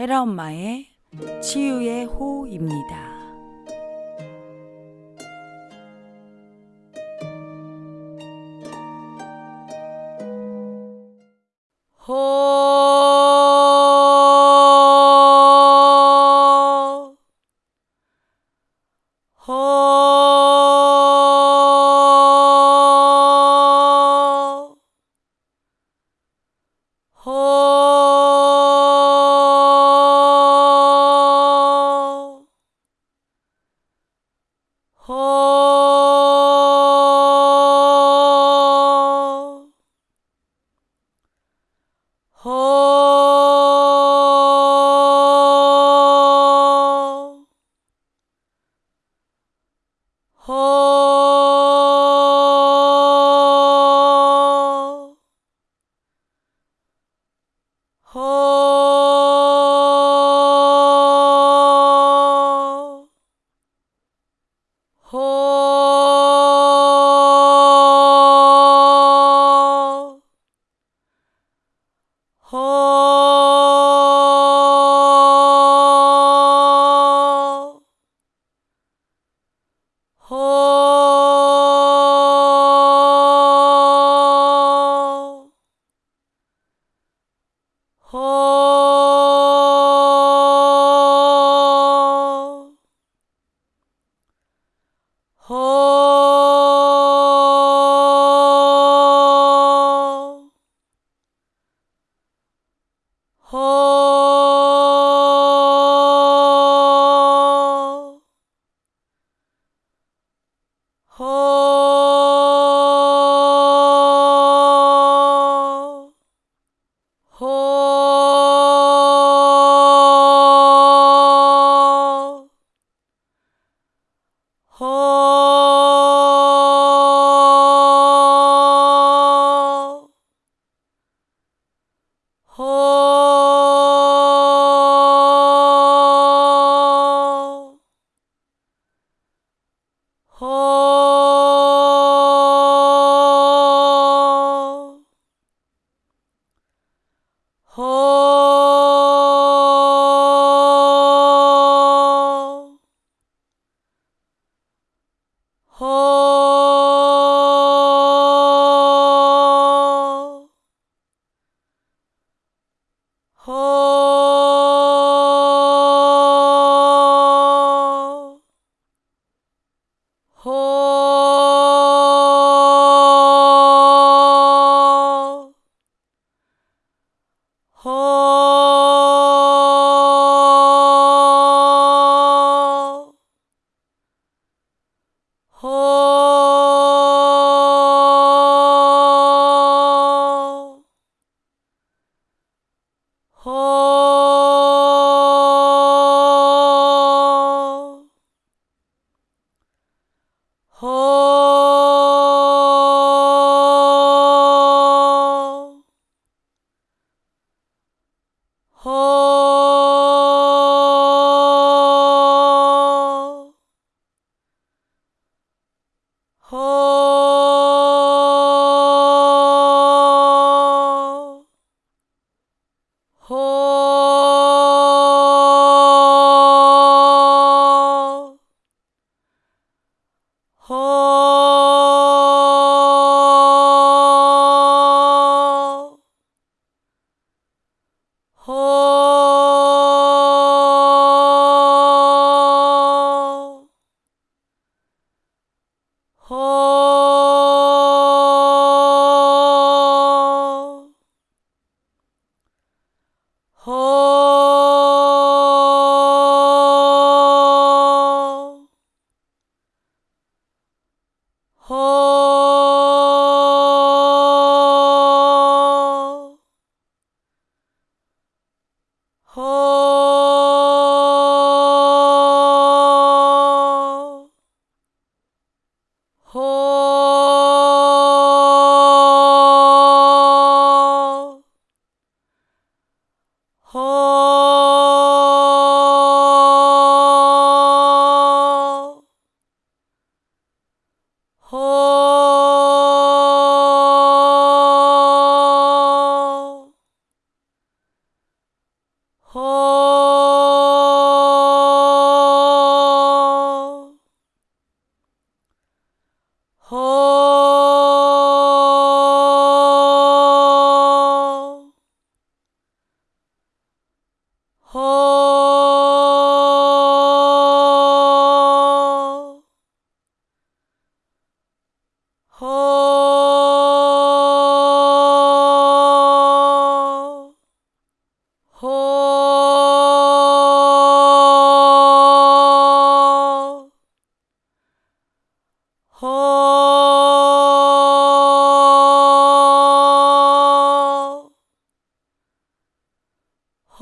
헤라 엄마의 치유의 호입니다.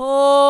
Oh.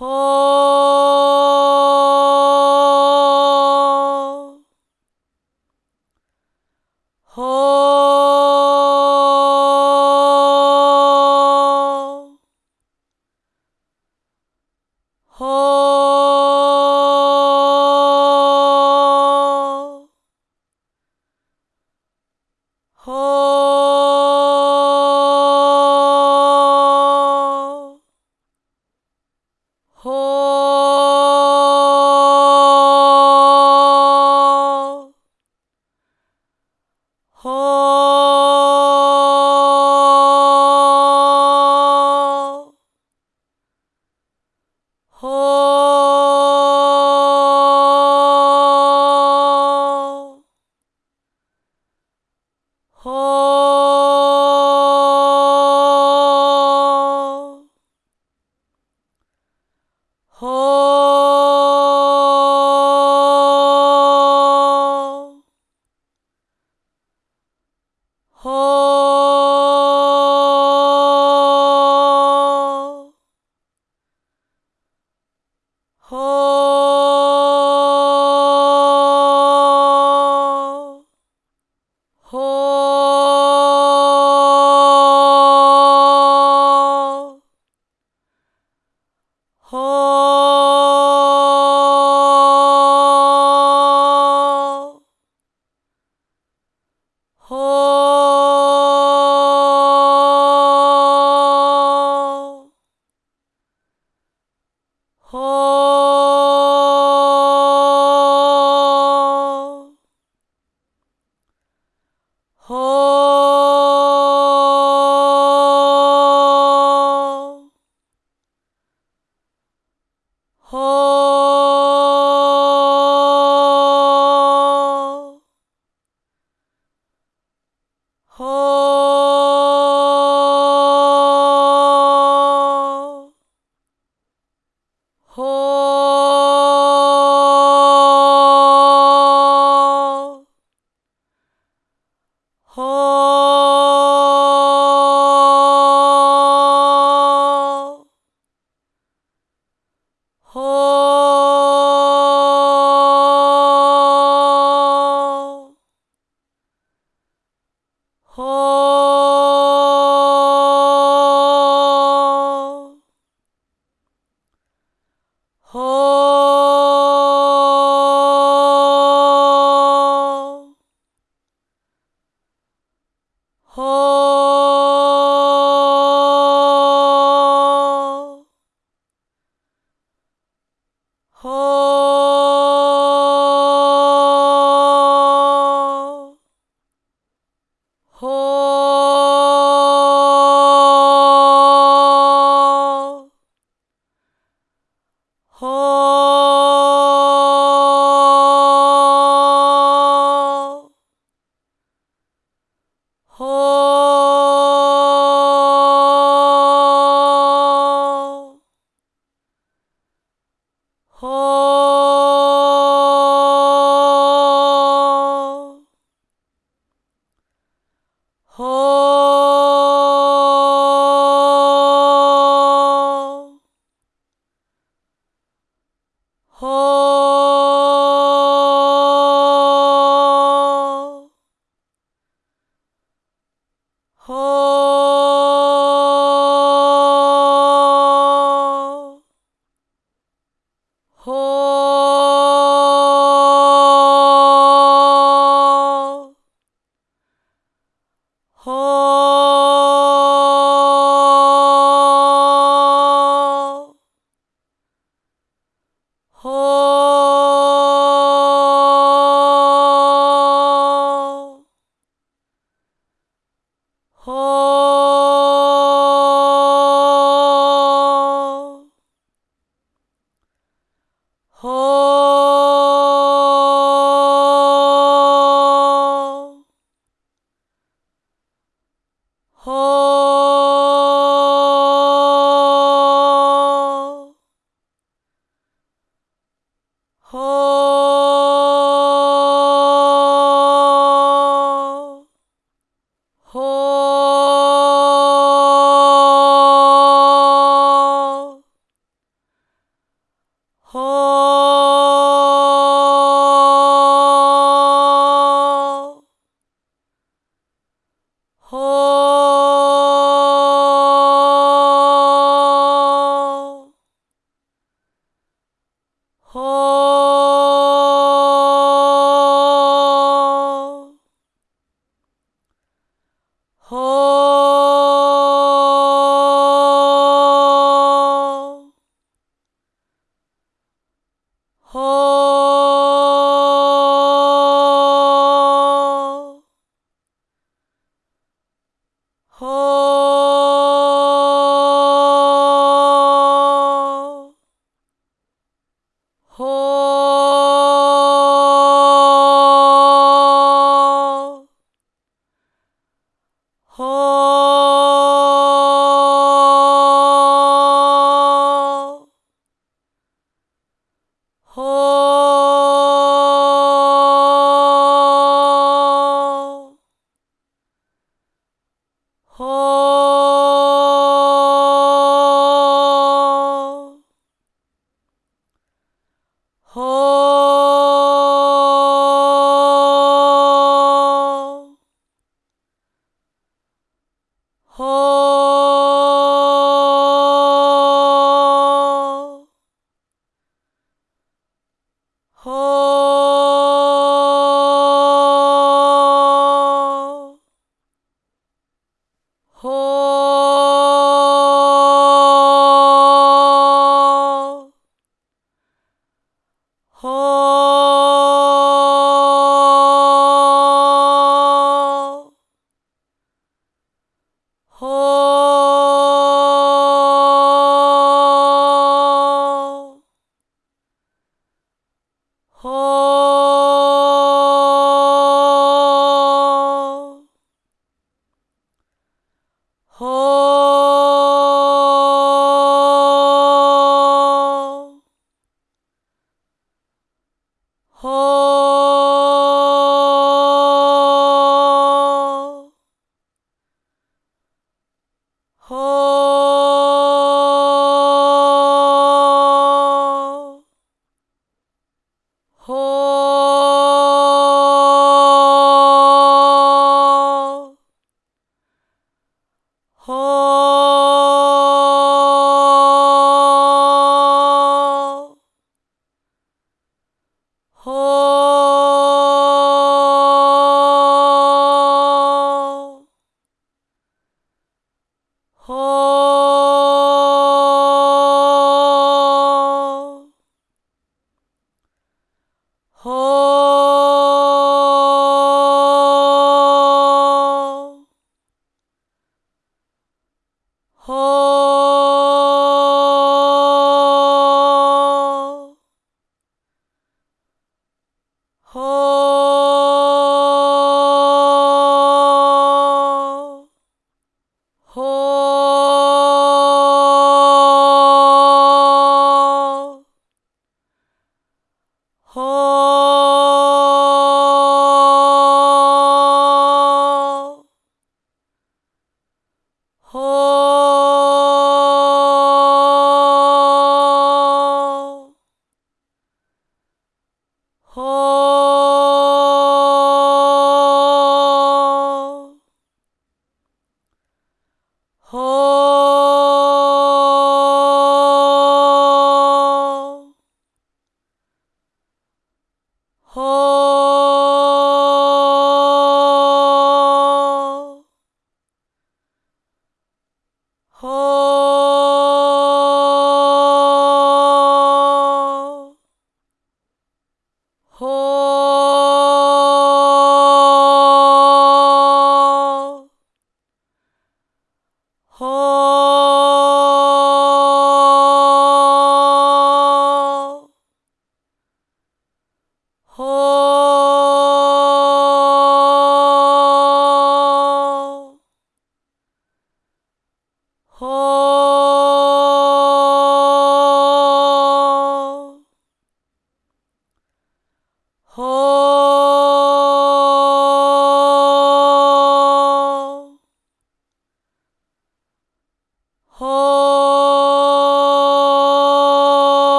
Ho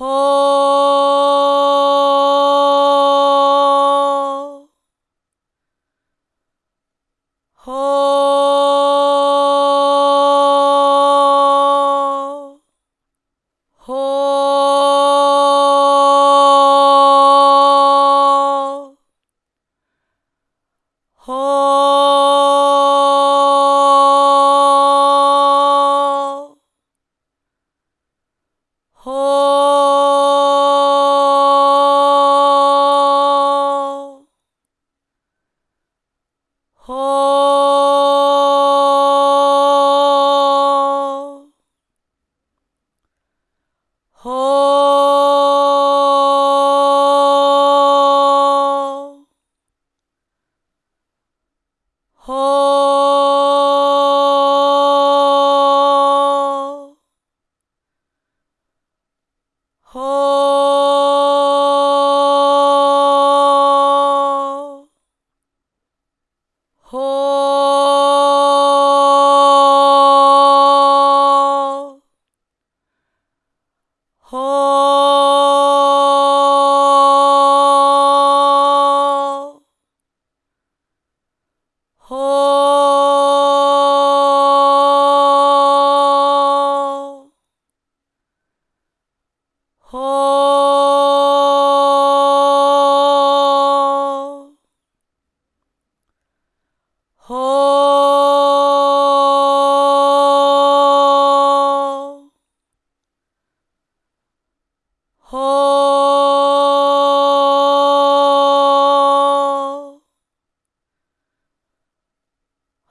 Oh.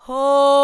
Oh.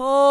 whole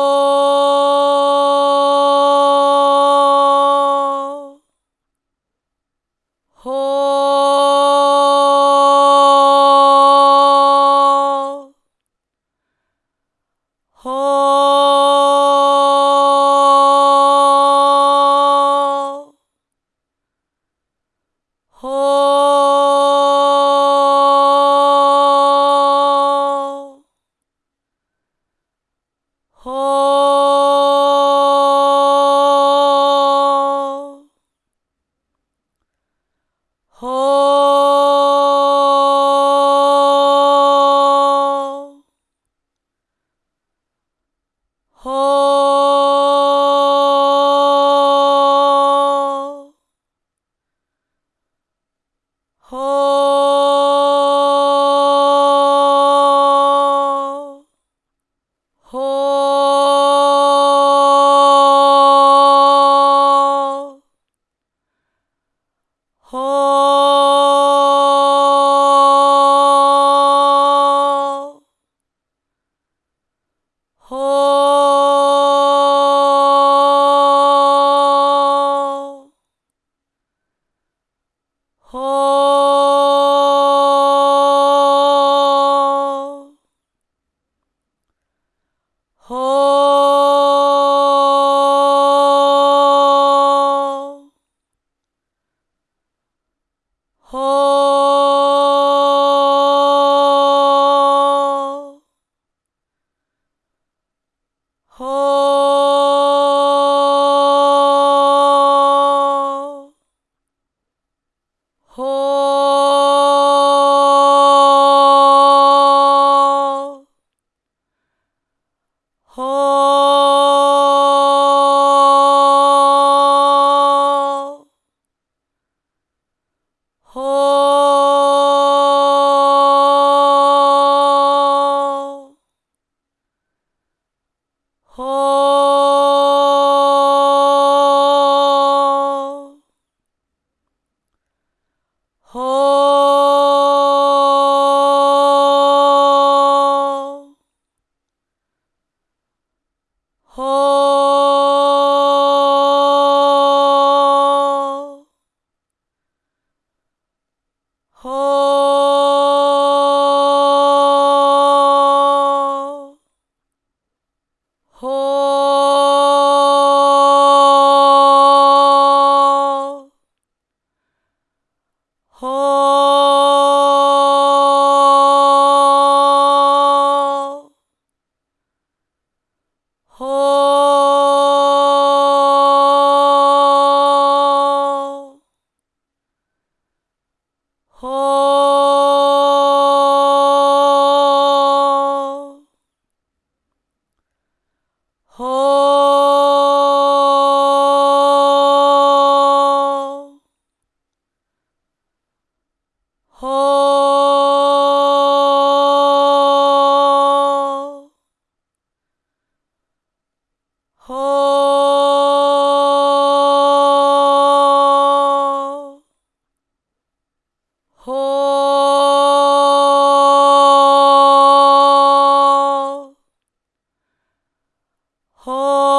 ho Oh.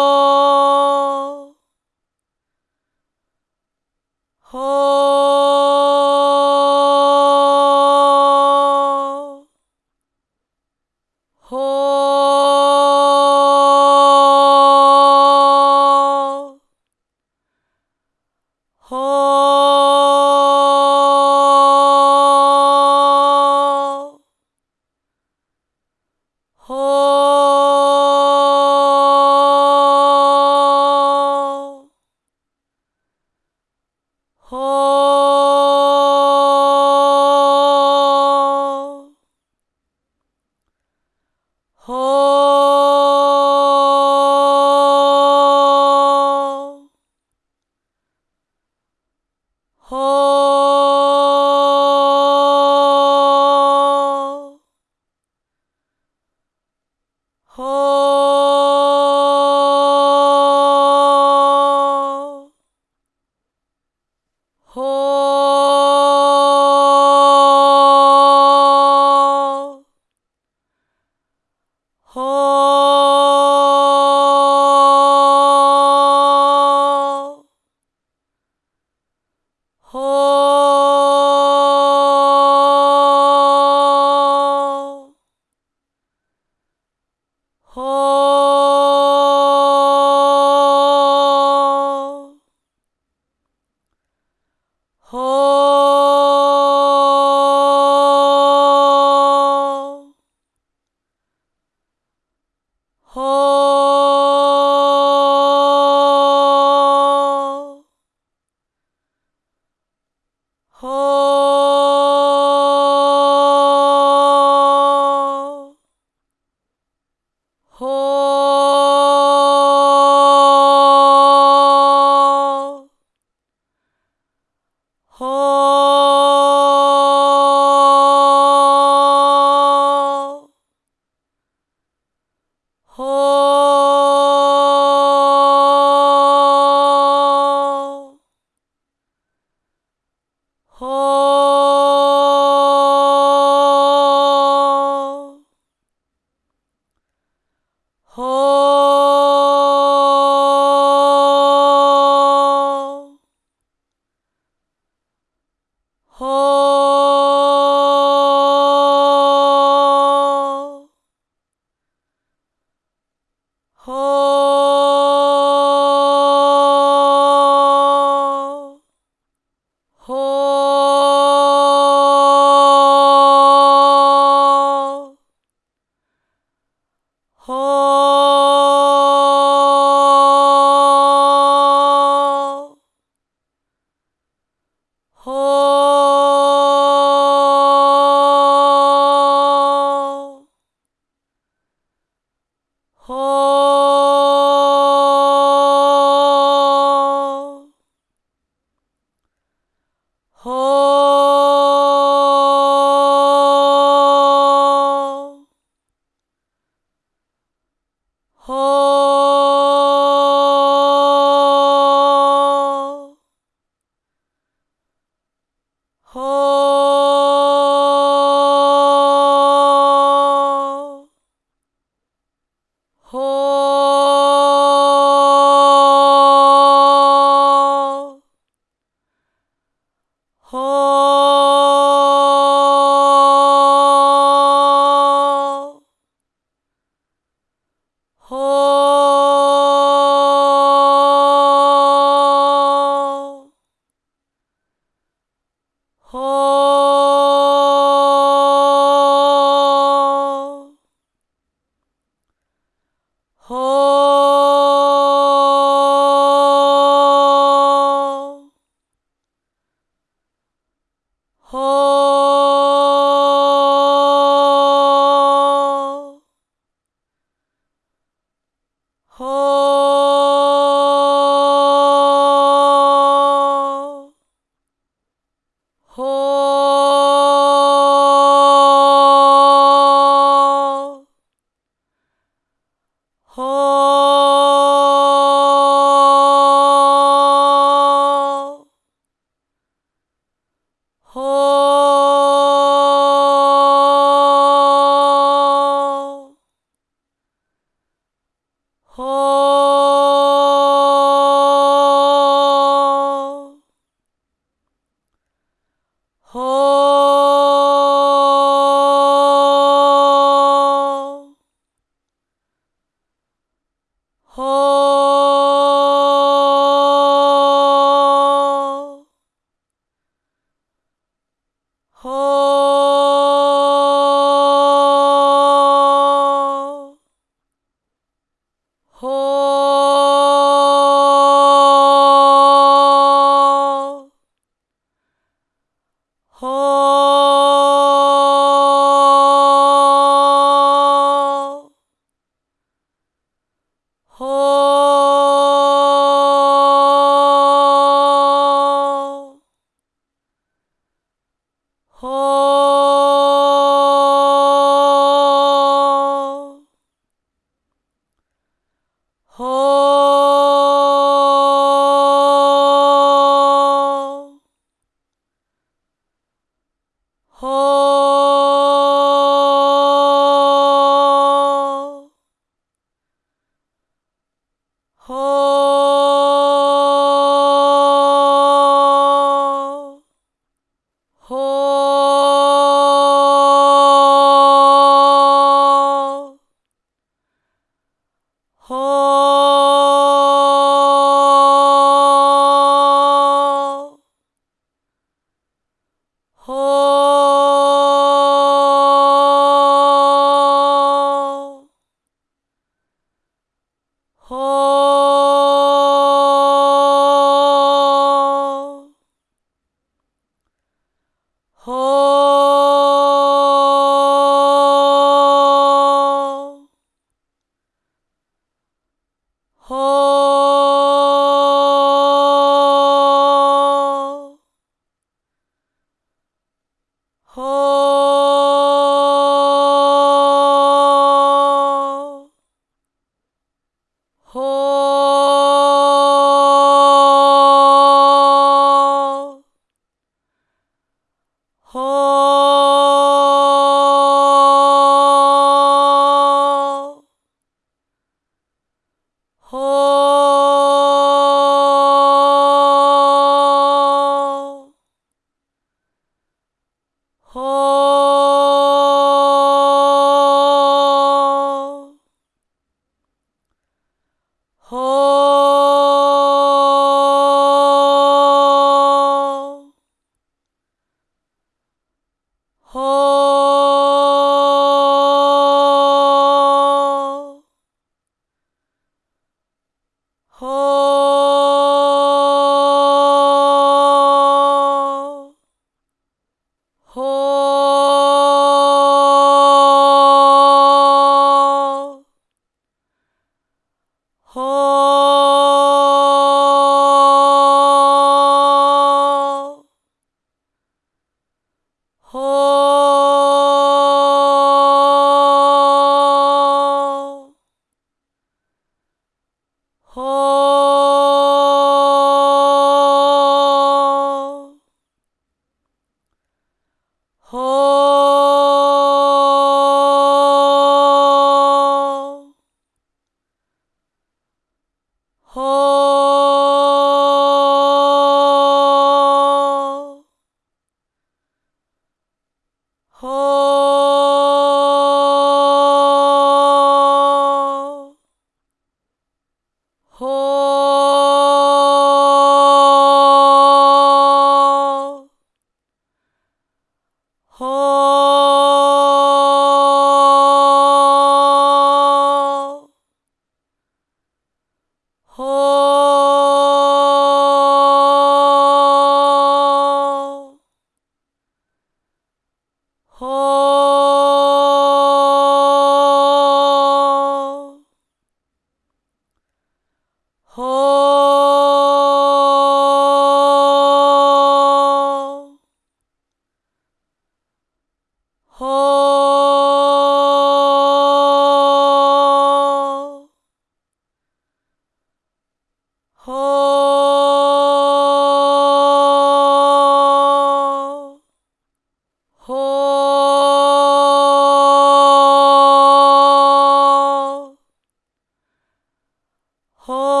Oh.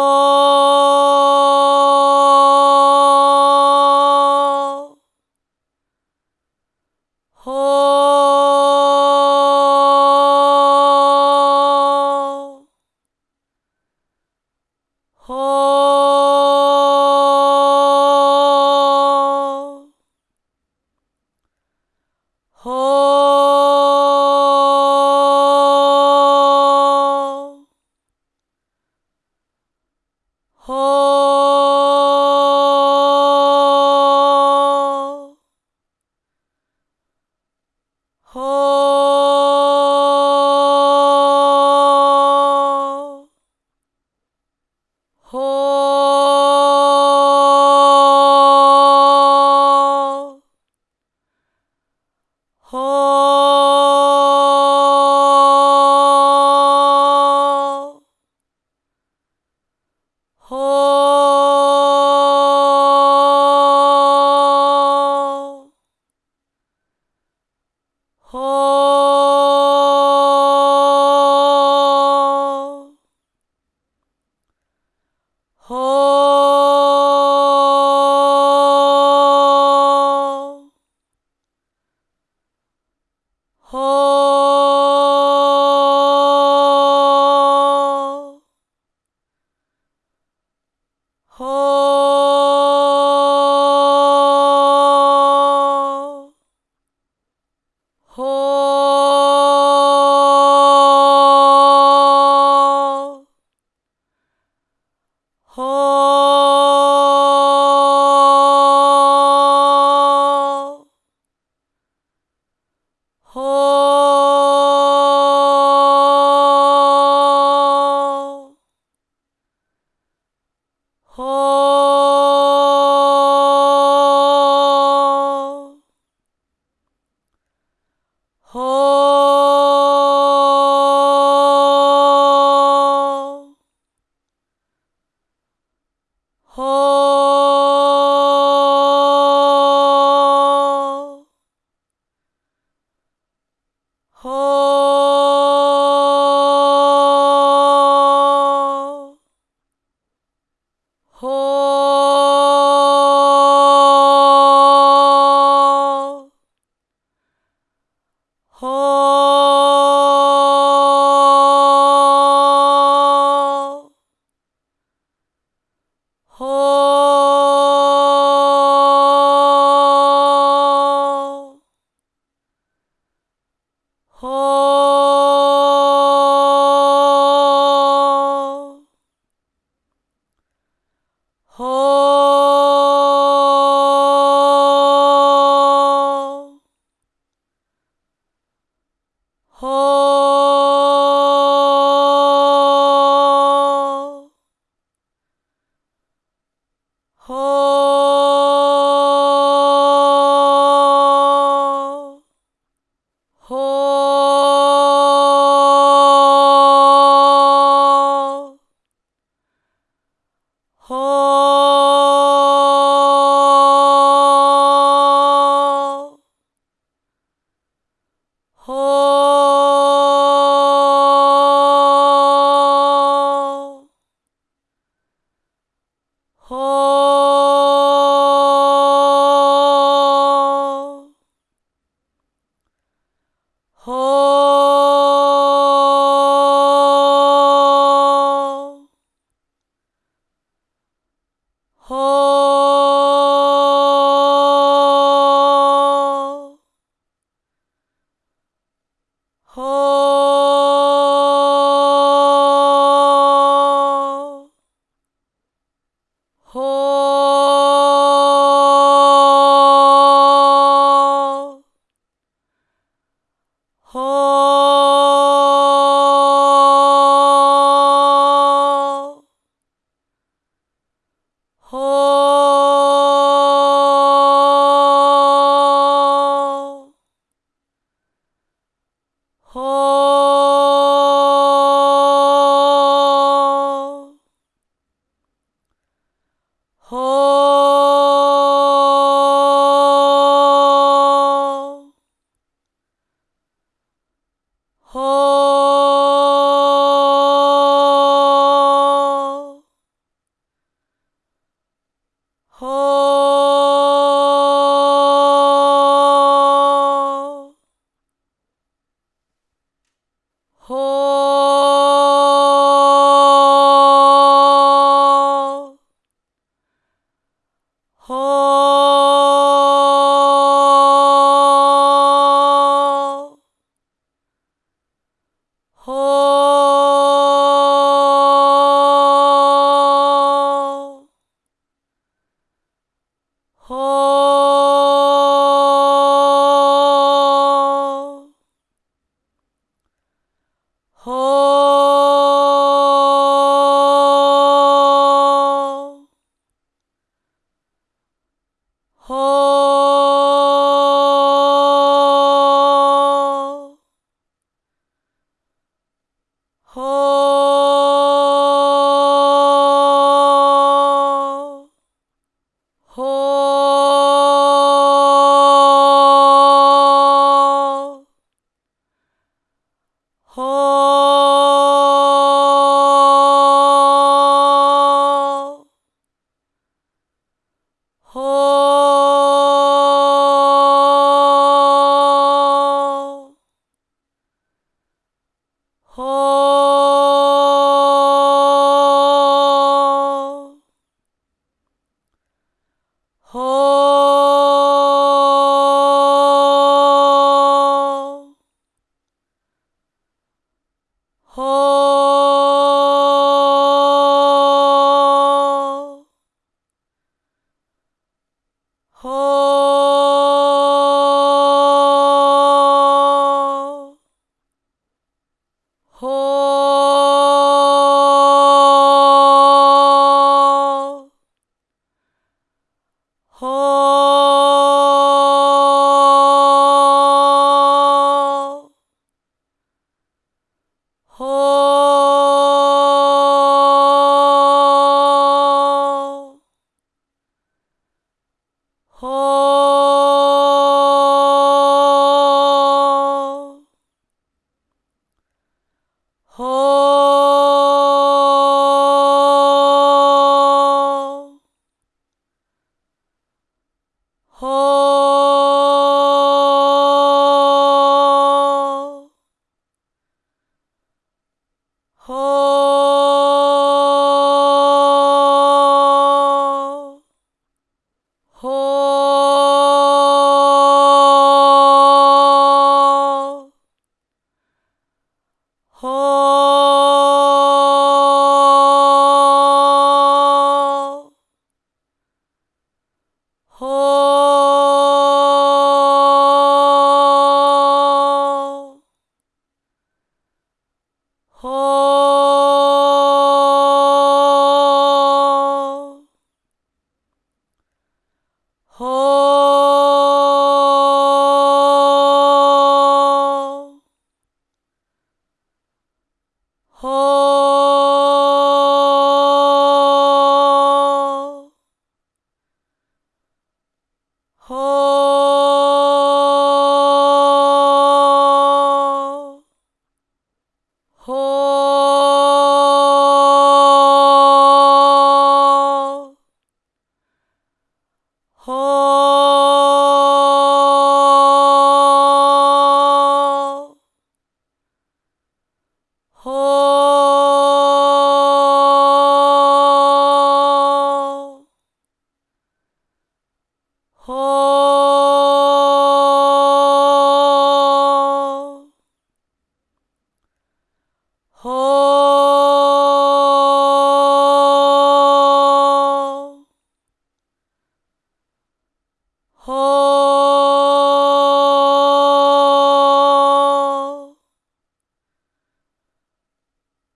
Ho Oh. Ho Oh.